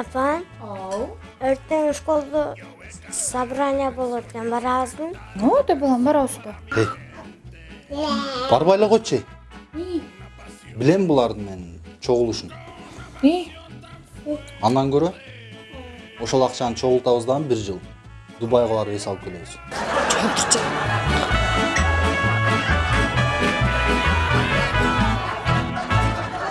апа ау. Ертең школда собрание болот экен барабызбы ооба балам барабыз барабызбы барбай эле койчу билем булардын мен чогулушун андан көрө ошол акчаны чогултабыз дагы бир жыл дубайга барып эс алып келебиз